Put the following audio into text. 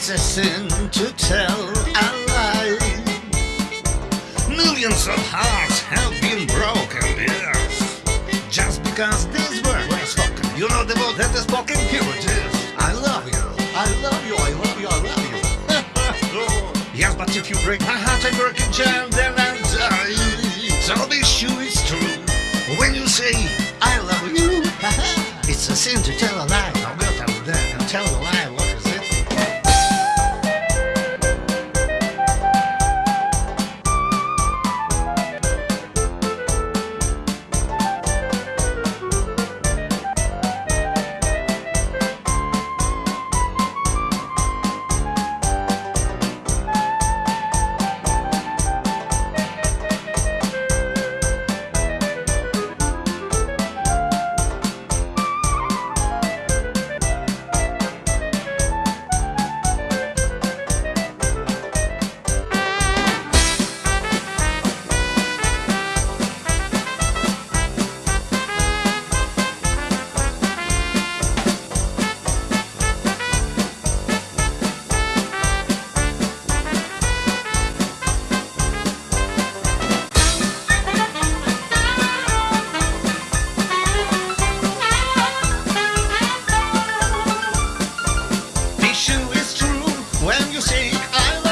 It's a sin to tell a lie. Millions of hearts have been broken, yes. Just because these words were spoken. You know the word that is spoken? Here it is. I love you. I love you. I love you. I love you. yes, but if you break my heart and break a jam, then I'll die. So be sure it's true. When you say I love you, it's a sin to tell It's true when you say I love you.